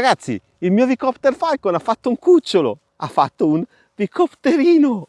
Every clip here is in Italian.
Ragazzi, il mio Vicopter Falcon ha fatto un cucciolo, ha fatto un Vicopterino.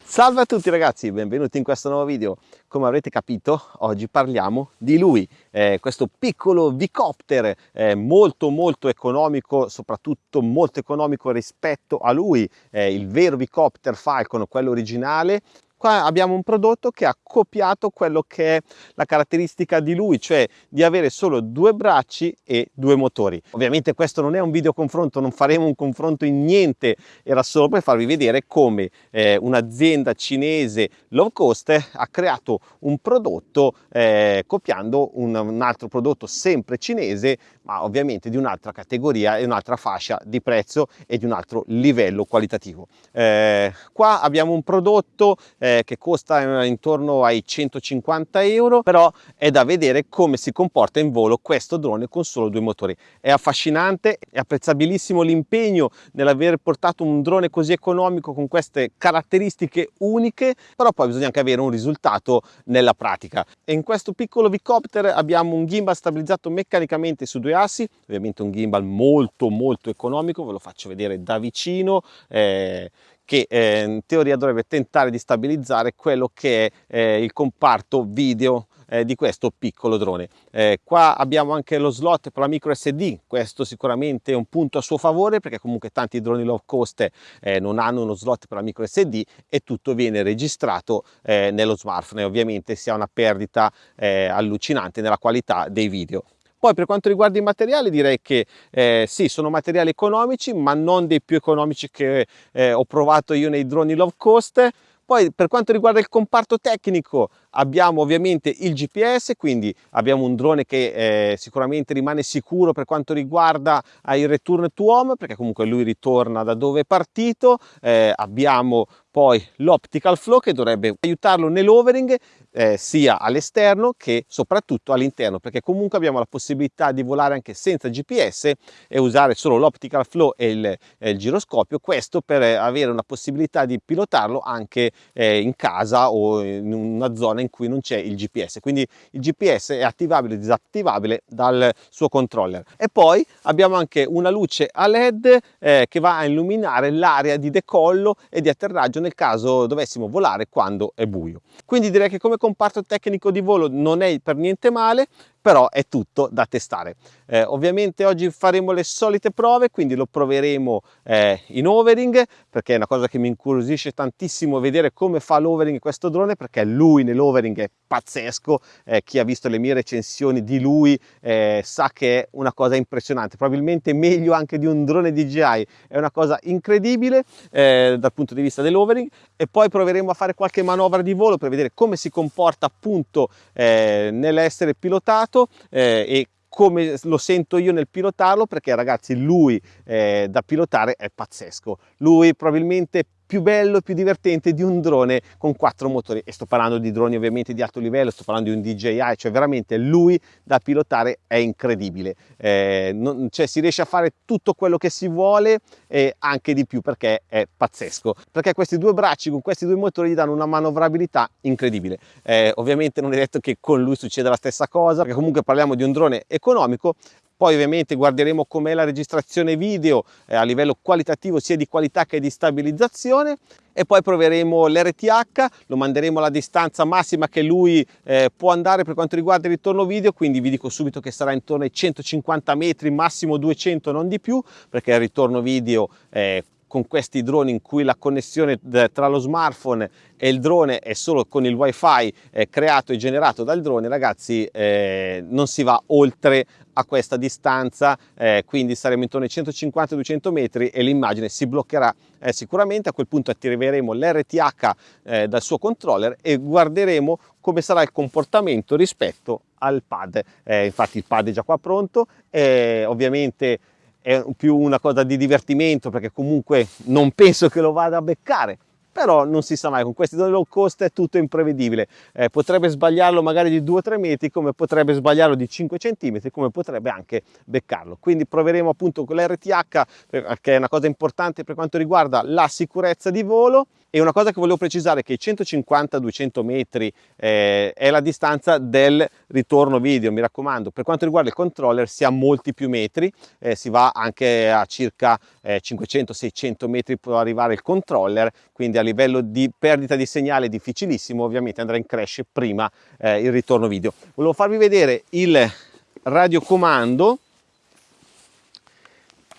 Salve a tutti ragazzi, benvenuti in questo nuovo video. Come avrete capito, oggi parliamo di lui, eh, questo piccolo Vicopter eh, molto molto economico, soprattutto molto economico rispetto a lui, eh, il vero Vicopter Falcon, quello originale, Qua abbiamo un prodotto che ha copiato quello che è la caratteristica di lui, cioè di avere solo due bracci e due motori. Ovviamente questo non è un video confronto, non faremo un confronto in niente, era solo per farvi vedere come eh, un'azienda cinese low cost ha creato un prodotto eh, copiando un, un altro prodotto sempre cinese, ma ovviamente di un'altra categoria e un'altra fascia di prezzo e di un altro livello qualitativo. Eh, qua abbiamo un prodotto eh, eh, che costa intorno ai 150 euro, però è da vedere come si comporta in volo questo drone con solo due motori. È affascinante, è apprezzabilissimo l'impegno nell'aver portato un drone così economico con queste caratteristiche uniche, però poi bisogna anche avere un risultato nella pratica. E in questo piccolo Vicopter abbiamo un gimbal stabilizzato meccanicamente su due assi, ovviamente un gimbal molto molto economico, ve lo faccio vedere da vicino, eh, che eh, in teoria dovrebbe tentare di stabilizzare quello che è eh, il comparto video eh, di questo piccolo drone. Eh, qua abbiamo anche lo slot per la micro SD, questo sicuramente è un punto a suo favore perché comunque tanti droni low cost eh, non hanno uno slot per la micro SD e tutto viene registrato eh, nello smartphone e ovviamente si ha una perdita allucinante nella qualità dei video. Poi per quanto riguarda i materiali direi che eh, sì, sono materiali economici, ma non dei più economici che eh, ho provato io nei droni low cost. Poi per quanto riguarda il comparto tecnico abbiamo ovviamente il GPS, quindi abbiamo un drone che eh, sicuramente rimane sicuro per quanto riguarda il return to home, perché comunque lui ritorna da dove è partito. Eh, abbiamo poi l'optical flow che dovrebbe aiutarlo nell'overing eh, sia all'esterno che soprattutto all'interno perché comunque abbiamo la possibilità di volare anche senza GPS e usare solo l'optical flow e il, eh, il, giroscopio. Questo per avere una possibilità di pilotarlo anche eh, in casa o in una zona in cui non c'è il GPS quindi il GPS è attivabile e disattivabile dal suo controller. E poi abbiamo anche una luce a led eh, che va a illuminare l'area di decollo e di atterraggio nel caso dovessimo volare quando è buio. Quindi direi che come comparto tecnico di volo non è per niente male, però è tutto da testare. Eh, ovviamente oggi faremo le solite prove, quindi lo proveremo eh, in overing, perché è una cosa che mi incuriosisce tantissimo vedere come fa l'overing questo drone, perché lui nell'overing è pazzesco, eh, chi ha visto le mie recensioni di lui eh, sa che è una cosa impressionante, probabilmente meglio anche di un drone DJI, è una cosa incredibile eh, dal punto di vista dell'overing e poi proveremo a fare qualche manovra di volo per vedere come si comporta appunto eh, nell'essere pilotato eh, e come lo sento io nel pilotarlo perché ragazzi lui eh, da pilotare è pazzesco. Lui probabilmente più bello e più divertente di un drone con quattro motori. E sto parlando di droni ovviamente di alto livello sto parlando di un DJI cioè veramente lui da pilotare è incredibile. Eh, non, cioè si riesce a fare tutto quello che si vuole e anche di più perché è pazzesco. Perché questi due bracci con questi due motori gli danno una manovrabilità incredibile. Eh, ovviamente non è detto che con lui succeda la stessa cosa perché comunque parliamo di un drone economico poi ovviamente guarderemo com'è la registrazione video eh, a livello qualitativo sia di qualità che di stabilizzazione. E poi proveremo l'RTH, lo manderemo alla distanza massima che lui eh, può andare per quanto riguarda il ritorno video, quindi vi dico subito che sarà intorno ai 150 metri, massimo 200 non di più, perché il ritorno video eh, con questi droni in cui la connessione tra lo smartphone e il drone è solo con il wifi eh, creato e generato dal drone ragazzi eh, non si va oltre a questa distanza eh, quindi saremo intorno ai 150-200 metri e l'immagine si bloccherà eh, sicuramente. A quel punto attiveremo l'RTH eh, dal suo controller e guarderemo come sarà il comportamento rispetto al pad. Eh, infatti il pad è già qua pronto ovviamente è più una cosa di divertimento perché comunque non penso che lo vada a beccare però non si sa mai, con questi low cost è tutto imprevedibile, eh, potrebbe sbagliarlo magari di 2-3 metri, come potrebbe sbagliarlo di 5 cm, come potrebbe anche beccarlo. Quindi proveremo appunto con l'RTH, che è una cosa importante per quanto riguarda la sicurezza di volo, E una cosa che volevo precisare è che i 150-200 metri eh, è la distanza del ritorno video, mi raccomando. Per quanto riguarda il controller si ha molti più metri, eh, si va anche a circa eh, 500-600 metri può arrivare il controller, quindi a livello di perdita di segnale difficilissimo, ovviamente andrà in crash prima eh, il ritorno video. Volevo farvi vedere il radiocomando,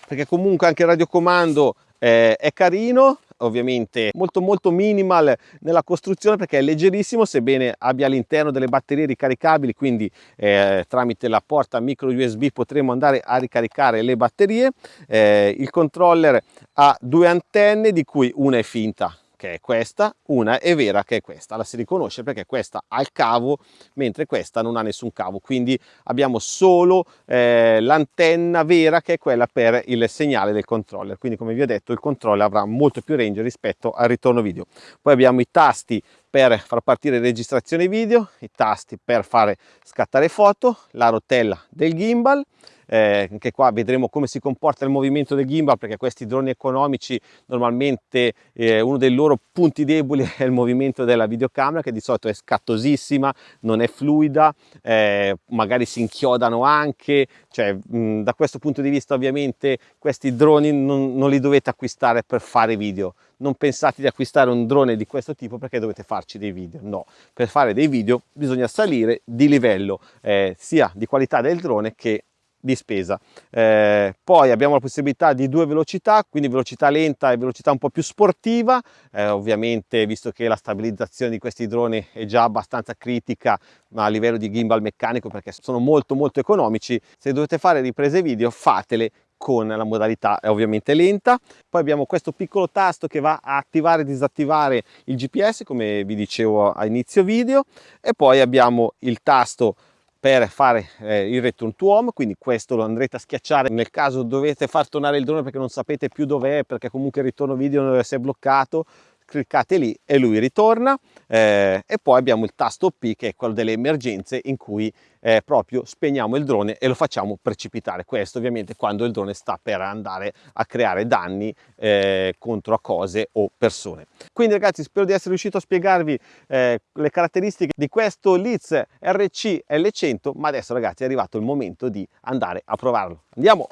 perché comunque anche il radiocomando eh, è carino, ovviamente molto molto minimal nella costruzione perché è leggerissimo sebbene abbia all'interno delle batterie ricaricabili quindi eh, tramite la porta micro USB potremo andare a ricaricare le batterie. Eh, il controller ha due antenne di cui una è finta che è questa, una è vera che è questa, la si riconosce perché questa ha il cavo mentre questa non ha nessun cavo, quindi abbiamo solo eh, l'antenna vera che è quella per il segnale del controller, quindi come vi ho detto il controller avrà molto più range rispetto al ritorno video. Poi abbiamo i tasti per far partire registrazione video, i tasti per fare scattare foto, la rotella del gimbal, eh, anche qua vedremo come si comporta il movimento del gimbal perché questi droni economici normalmente eh, uno dei loro punti deboli è il movimento della videocamera che di solito è scattosissima, non è fluida, eh, magari si inchiodano anche, cioè mh, da questo punto di vista ovviamente questi droni non, non li dovete acquistare per fare video, non pensate di acquistare un drone di questo tipo perché dovete farci dei video, no, per fare dei video bisogna salire di livello eh, sia di qualità del drone che di spesa. Eh, poi abbiamo la possibilità di due velocità, quindi velocità lenta e velocità un po' più sportiva, eh, ovviamente visto che la stabilizzazione di questi droni è già abbastanza critica a livello di gimbal meccanico perché sono molto molto economici, se dovete fare riprese video fatele con la modalità è ovviamente lenta. Poi abbiamo questo piccolo tasto che va a attivare e disattivare il gps come vi dicevo a inizio video. E poi abbiamo il tasto per fare eh, il return to home quindi questo lo andrete a schiacciare nel caso dovete far tornare il drone perché non sapete più dov'è perché comunque il ritorno video si è bloccato cliccate lì e lui ritorna eh, e poi abbiamo il tasto P che è quello delle emergenze in cui eh, proprio spegniamo il drone e lo facciamo precipitare. Questo ovviamente quando il drone sta per andare a creare danni eh, contro a cose o persone. Quindi ragazzi spero di essere riuscito a spiegarvi eh, le caratteristiche di questo Leeds RC L100 ma adesso ragazzi è arrivato il momento di andare a provarlo. Andiamo!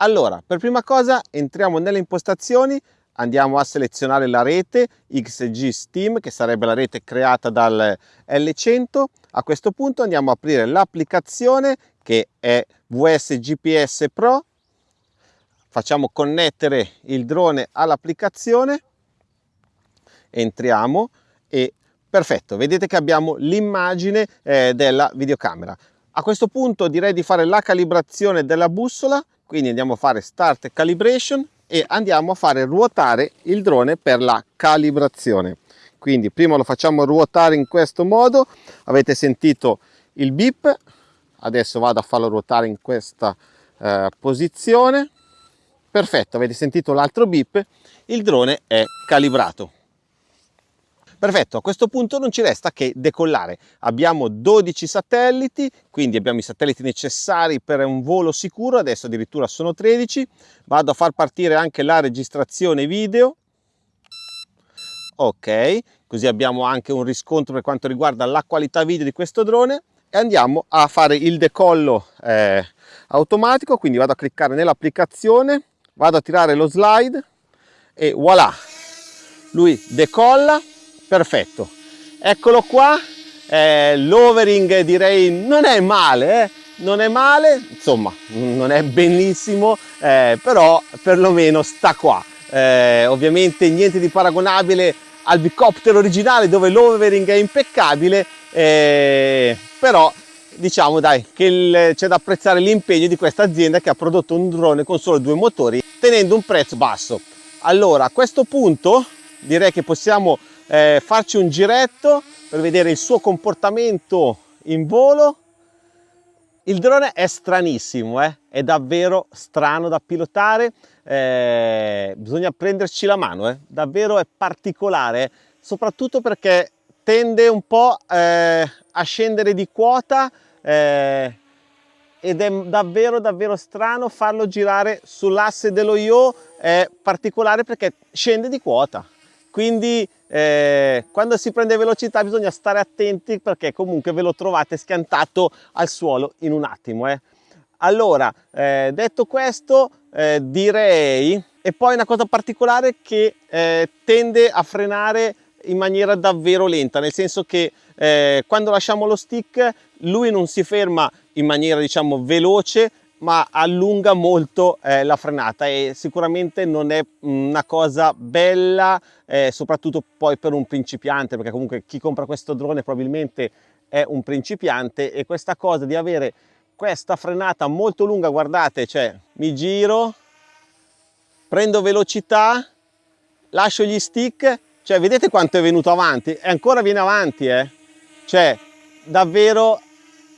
Allora, per prima cosa entriamo nelle impostazioni andiamo a selezionare la rete XG Steam che sarebbe la rete creata dal L100 a questo punto andiamo a aprire l'applicazione che è VS GPS Pro. Facciamo connettere il drone all'applicazione. Entriamo e perfetto vedete che abbiamo l'immagine eh, della videocamera. A questo punto direi di fare la calibrazione della bussola quindi andiamo a fare start calibration e andiamo a fare ruotare il drone per la calibrazione. Quindi prima lo facciamo ruotare in questo modo. Avete sentito il beep. Adesso vado a farlo ruotare in questa eh, posizione. Perfetto avete sentito l'altro beep. Il drone è calibrato Perfetto, a questo punto non ci resta che decollare. Abbiamo 12 satelliti, quindi abbiamo i satelliti necessari per un volo sicuro, adesso addirittura sono 13. Vado a far partire anche la registrazione video. Ok, così abbiamo anche un riscontro per quanto riguarda la qualità video di questo drone e andiamo a fare il decollo eh, automatico, quindi vado a cliccare nell'applicazione, vado a tirare lo slide e voilà, lui decolla perfetto. Eccolo qua. Eh, l'overing direi non è male eh? non è male insomma non è benissimo eh, però perlomeno sta qua. Eh, ovviamente niente di paragonabile al bicoptero originale dove l'overing è impeccabile eh, però diciamo dai che c'è da apprezzare l'impegno di questa azienda che ha prodotto un drone con solo due motori tenendo un prezzo basso. Allora a questo punto direi che possiamo eh, farci un giretto per vedere il suo comportamento in volo il drone è stranissimo eh? è davvero strano da pilotare eh, bisogna prenderci la mano eh? davvero è particolare soprattutto perché tende un po' eh, a scendere di quota eh, ed è davvero davvero strano farlo girare sull'asse dello Io è particolare perché scende di quota quindi eh, quando si prende velocità bisogna stare attenti perché comunque ve lo trovate schiantato al suolo in un attimo eh. allora eh, detto questo eh, direi e poi una cosa particolare che eh, tende a frenare in maniera davvero lenta nel senso che eh, quando lasciamo lo stick lui non si ferma in maniera diciamo veloce ma allunga molto eh, la frenata e sicuramente non è una cosa bella eh, soprattutto poi per un principiante perché comunque chi compra questo drone probabilmente è un principiante e questa cosa di avere questa frenata molto lunga guardate cioè mi giro prendo velocità lascio gli stick cioè vedete quanto è venuto avanti? E ancora viene avanti eh. Cioè davvero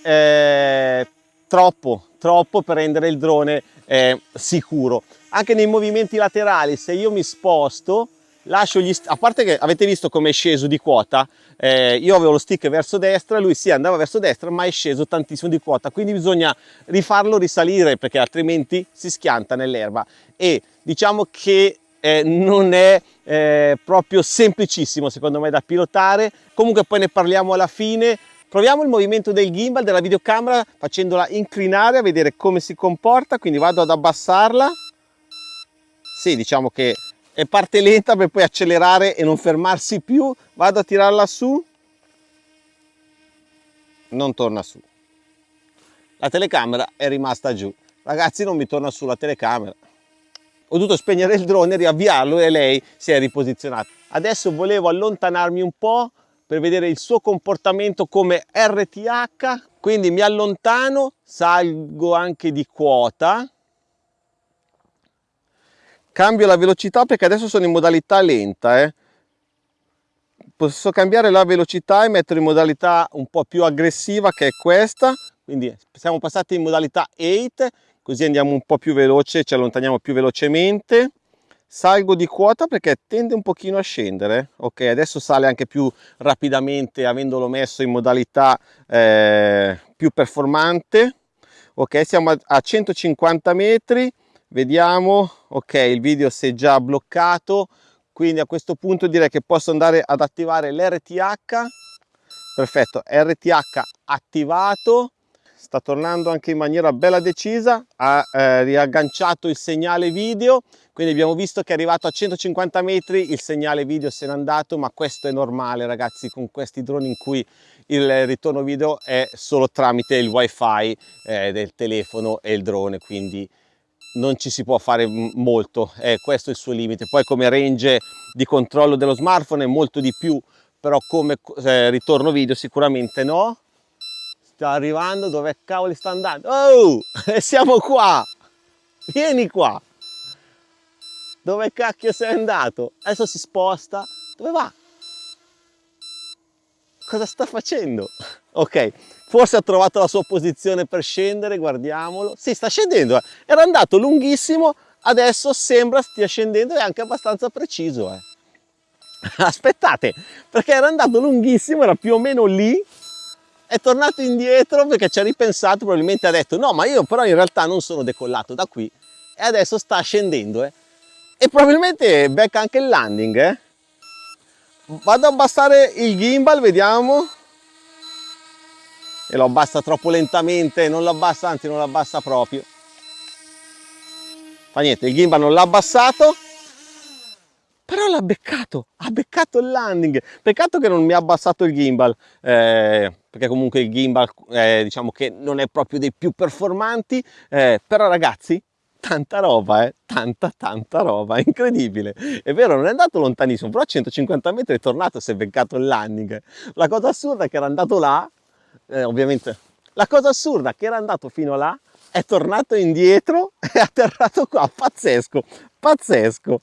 eh, troppo troppo per rendere il drone eh, sicuro. Anche nei movimenti laterali se io mi sposto lascio gli a parte che avete visto come è sceso di quota eh, io avevo lo stick verso destra lui si sì, andava verso destra ma è sceso tantissimo di quota. Quindi bisogna rifarlo risalire perché altrimenti si schianta nell'erba. E diciamo che eh, non è eh, proprio semplicissimo secondo me da pilotare. Comunque poi ne parliamo alla fine Proviamo il movimento del gimbal della videocamera facendola inclinare a vedere come si comporta, quindi vado ad abbassarla. Sì, diciamo che è parte lenta per poi accelerare e non fermarsi più. Vado a tirarla su. Non torna su. La telecamera è rimasta giù. Ragazzi, non mi torna su la telecamera. Ho dovuto spegnere il drone, riavviarlo e lei si è riposizionata. Adesso volevo allontanarmi un po' per vedere il suo comportamento come RTH quindi mi allontano salgo anche di quota. Cambio la velocità perché adesso sono in modalità lenta eh. posso cambiare la velocità e mettere in modalità un po' più aggressiva che è questa. Quindi siamo passati in modalità 8 così andiamo un po' più veloce ci allontaniamo più velocemente salgo di quota perché tende un pochino a scendere ok? Adesso sale anche più rapidamente avendolo messo in modalità eh, più performante ok? Siamo a 150 metri vediamo ok? Il video si è già bloccato quindi a questo punto direi che posso andare ad attivare l'RTH perfetto RTH attivato sta tornando anche in maniera bella decisa ha eh, riagganciato il segnale video quindi abbiamo visto che è arrivato a 150 metri il segnale video se n'è andato ma questo è normale ragazzi con questi droni in cui il ritorno video è solo tramite il wifi eh, del telefono e il drone quindi non ci si può fare molto eh, questo è il suo limite. Poi come range di controllo dello smartphone è molto di più però come eh, ritorno video sicuramente no sta arrivando dove cavoli sta andando? Oh siamo qua. Vieni qua. Dove cacchio sei andato? Adesso si sposta. Dove va? Cosa sta facendo? Ok forse ha trovato la sua posizione per scendere guardiamolo. Si sta scendendo eh. era andato lunghissimo adesso sembra stia scendendo e anche abbastanza preciso eh. aspettate perché era andato lunghissimo era più o meno lì è tornato indietro perché ci ha ripensato, probabilmente ha detto no ma io però in realtà non sono decollato da qui e adesso sta scendendo eh. e probabilmente becca anche il landing eh. vado ad abbassare il gimbal vediamo e lo abbassa troppo lentamente non lo abbassa anzi non lo abbassa proprio fa niente il gimbal non l'ha abbassato però l'ha beccato, ha beccato il landing. Peccato che non mi ha abbassato il gimbal, eh, perché comunque il gimbal eh, diciamo che non è proprio dei più performanti, eh, però ragazzi, tanta roba, eh? tanta tanta roba, incredibile. È vero, non è andato lontanissimo, però a 150 metri è tornato, si è beccato il landing. La cosa assurda è che era andato là, eh, ovviamente, la cosa assurda è che era andato fino là, è tornato indietro e è atterrato qua, pazzesco, pazzesco.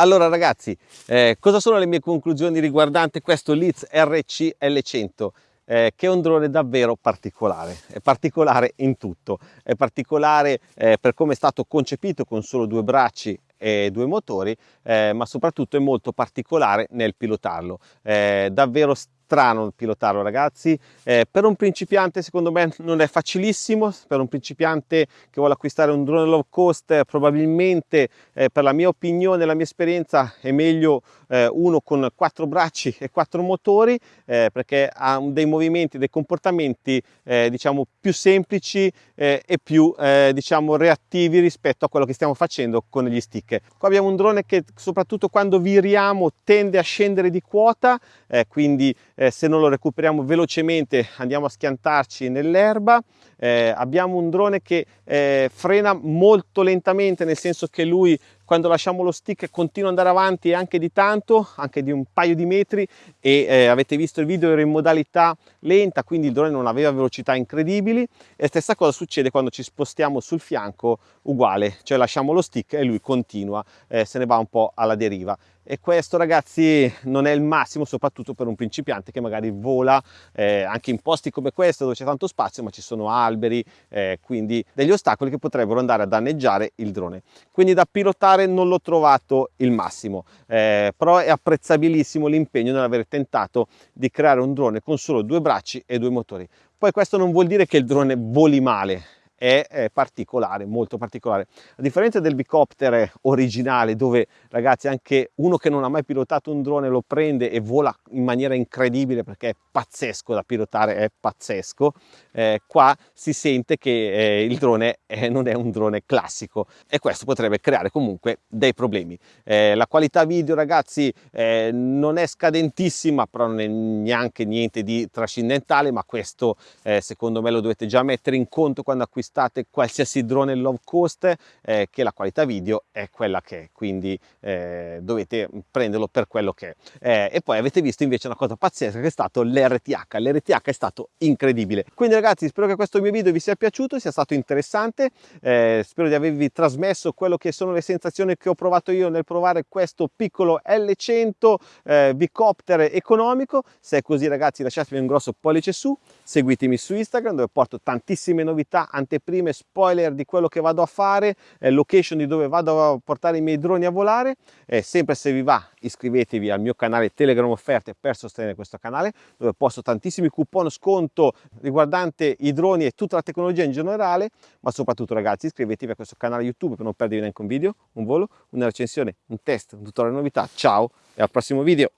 Allora ragazzi, eh, cosa sono le mie conclusioni riguardante questo Leeds RC L100? Eh, che è un drone davvero particolare, è particolare in tutto, è particolare eh, per come è stato concepito con solo due bracci e due motori, eh, ma soprattutto è molto particolare nel pilotarlo, davvero strano pilotarlo ragazzi, eh, per un principiante secondo me non è facilissimo, per un principiante che vuole acquistare un drone low cost probabilmente eh, per la mia opinione, la mia esperienza è meglio eh, uno con quattro bracci e quattro motori eh, perché ha dei movimenti, dei comportamenti eh, diciamo più semplici eh, e più diciamo reattivi rispetto a quello che stiamo facendo con gli stick. Qua abbiamo un drone che soprattutto quando viriamo tende a scendere di quota, eh, quindi eh, se non lo recuperiamo velocemente andiamo a schiantarci nell'erba. Eh, abbiamo un drone che eh, frena molto lentamente, nel senso che lui quando lasciamo lo stick continua ad andare avanti anche di tanto, anche di un paio di metri e eh, avete visto il video ero in modalità lenta, quindi il drone non aveva velocità incredibili. E stessa cosa succede quando ci spostiamo sul fianco uguale, cioè lasciamo lo stick e lui continua, eh, se ne va un po' alla deriva. E questo ragazzi non è il massimo soprattutto per un principiante che magari vola eh, anche in posti come questo dove c'è tanto spazio ma ci sono alberi eh, quindi degli ostacoli che potrebbero andare a danneggiare il drone. Quindi da pilotare non l'ho trovato il massimo. Eh, però è apprezzabilissimo l'impegno nell'aver tentato di creare un drone con solo due bracci e due motori. Poi questo non vuol dire che il drone voli male è, particolare, molto particolare. A differenza del bicopter originale dove ragazzi anche uno che non ha mai pilotato un drone lo prende e vola in maniera incredibile perché è pazzesco da pilotare, è pazzesco, eh, qua si sente che eh, il drone eh, non è un drone classico e questo potrebbe creare comunque dei problemi. Eh, la qualità video ragazzi eh, non è scadentissima però non è neanche niente di trascendentale ma questo eh, secondo me lo dovete già mettere in conto quando acquistate acquistate qualsiasi drone low cost eh, che la qualità video è quella che è quindi eh, dovete prenderlo per quello che è. Eh, e poi avete visto invece una cosa pazzesca che è stato l'RTH l'RTH è stato incredibile. Quindi ragazzi spero che questo mio video vi sia piaciuto sia stato interessante. Eh, spero di avervi trasmesso quello che sono le sensazioni che ho provato io nel provare questo piccolo L100 eh, bicopter economico. Se è così ragazzi lasciatemi un grosso pollice su. Seguitemi su Instagram dove porto tantissime novità anteprime, spoiler di quello che vado a fare, eh, location di dove vado a portare i miei droni a volare. Eh, sempre se vi va iscrivetevi al mio canale Telegram Offerte per sostenere questo canale dove posto tantissimi coupon sconto riguardante i droni e tutta la tecnologia in generale, ma soprattutto ragazzi iscrivetevi a questo canale YouTube per non perdervi neanche un video, un volo, una recensione, un test, un tutorial novità. Ciao e al prossimo video!